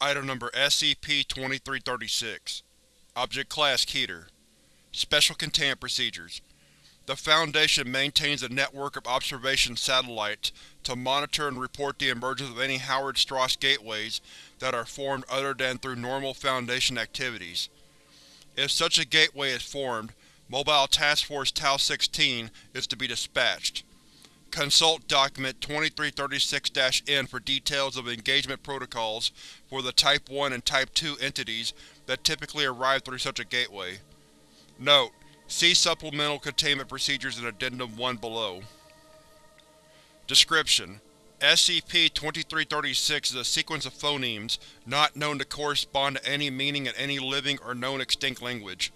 Item Number SCP-2336 Object Class Keter Special Containment Procedures The Foundation maintains a network of observation satellites to monitor and report the emergence of any Howard Strauss gateways that are formed other than through normal Foundation activities. If such a gateway is formed, Mobile Task Force Tau-16 is to be dispatched. Consult Document 2336-N for details of engagement protocols for the Type 1 and Type 2 entities that typically arrive through such a gateway. Note: See Supplemental Containment Procedures in Addendum 1 below. Description: SCP-2336 is a sequence of phonemes not known to correspond to any meaning in any living or known extinct language.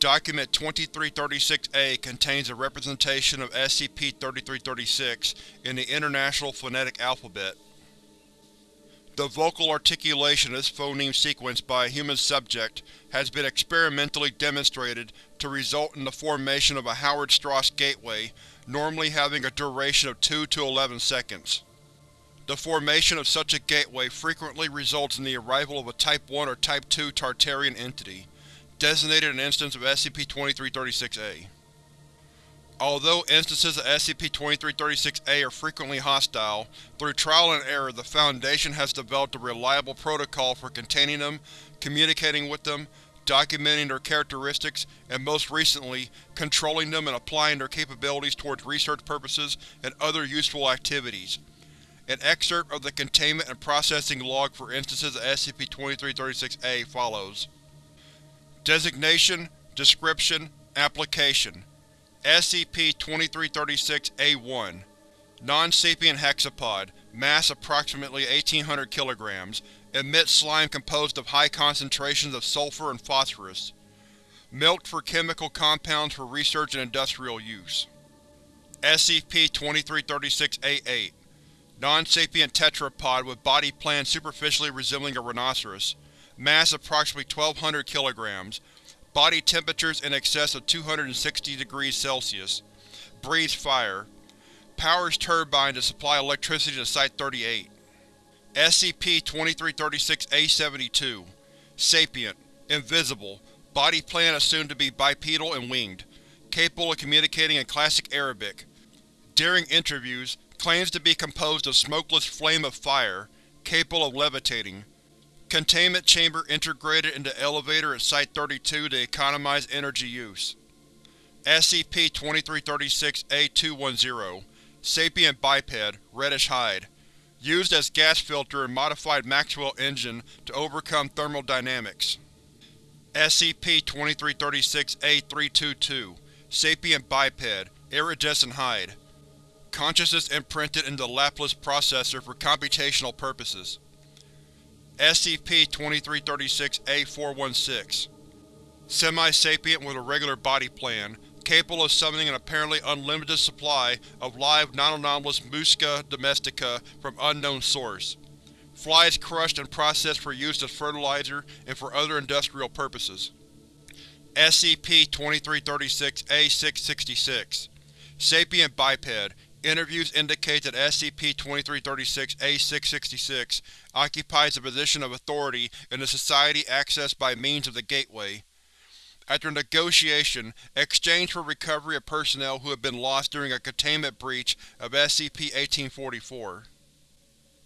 Document 2336-A contains a representation of SCP-3336 in the International Phonetic Alphabet. The vocal articulation of this phoneme sequence by a human subject has been experimentally demonstrated to result in the formation of a Howard Strauss gateway, normally having a duration of 2 to 11 seconds. The formation of such a gateway frequently results in the arrival of a Type 1 or Type 2 Tartarian entity designated an instance of SCP-2336-A. Although instances of SCP-2336-A are frequently hostile, through trial and error the Foundation has developed a reliable protocol for containing them, communicating with them, documenting their characteristics, and most recently, controlling them and applying their capabilities towards research purposes and other useful activities. An excerpt of the Containment and Processing Log for instances of SCP-2336-A follows. Designation, Description, Application SCP-2336-A1 Non-sapient hexapod, mass approximately 1800 kg, emits slime composed of high concentrations of sulfur and phosphorus. Milked for chemical compounds for research and industrial use. SCP-2336-A8 Non-sapient tetrapod with body plan superficially resembling a rhinoceros mass approximately 1200 kg, body temperatures in excess of 260 degrees Celsius, breathes fire, powers turbine to supply electricity to Site-38. SCP-2336-A72 Sapient, invisible, body plan assumed to be bipedal and winged, capable of communicating in Classic Arabic. During interviews, claims to be composed of smokeless flame of fire, capable of levitating, Containment chamber integrated into elevator at Site-32 to economize energy use. SCP-2336-A210 Sapient biped, reddish hide. Used as gas filter in modified Maxwell engine to overcome thermodynamics. SCP-2336-A322 Sapient biped, iridescent hide. Consciousness imprinted into Laplace processor for computational purposes. SCP-2336-A416 Semi-sapient with a regular body plan, capable of summoning an apparently unlimited supply of live non-anomalous Musca domestica from unknown source. Flies crushed and processed for use as fertilizer and for other industrial purposes. SCP-2336-A666 Sapient biped, Interviews indicate that SCP-2336-A666 occupies a position of authority in the Society accessed by means of the Gateway. After negotiation, exchange for recovery of personnel who have been lost during a containment breach of SCP-1844.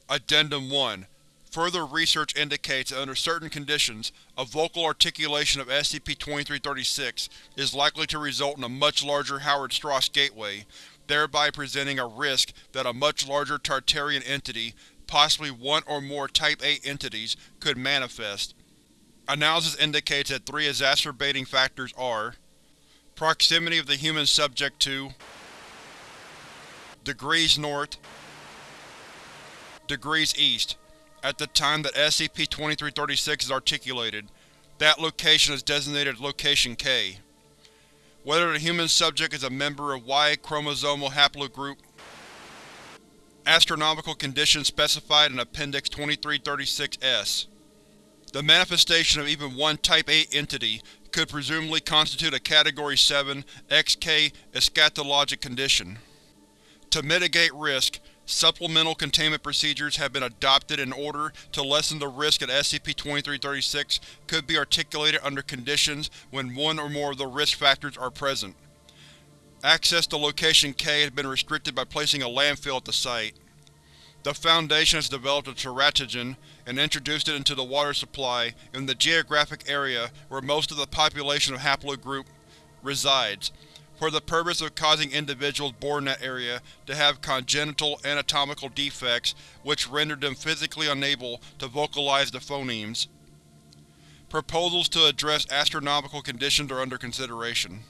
Addendum 1 Further research indicates that under certain conditions, a vocal articulation of SCP-2336 is likely to result in a much larger Howard Strauss gateway, thereby presenting a risk that a much larger Tartarian entity, possibly one or more Type A entities, could manifest. Analysis indicates that three exacerbating factors are Proximity of the human subject to Degrees north Degrees east At the time that SCP-2336 is articulated, that location is designated Location K. Whether the human subject is a member of Y chromosomal haplogroup Astronomical conditions specified in Appendix 2336-S. The manifestation of even one Type A entity could presumably constitute a Category 7 XK eschatologic condition. To mitigate risk, Supplemental containment procedures have been adopted in order to lessen the risk that SCP-2336 could be articulated under conditions when one or more of the risk factors are present. Access to Location K has been restricted by placing a landfill at the site. The Foundation has developed a teratogen and introduced it into the water supply in the geographic area where most of the population of Haplogroup resides, for the purpose of causing individuals born in that area to have congenital anatomical defects which rendered them physically unable to vocalize the phonemes. Proposals to address astronomical conditions are under consideration.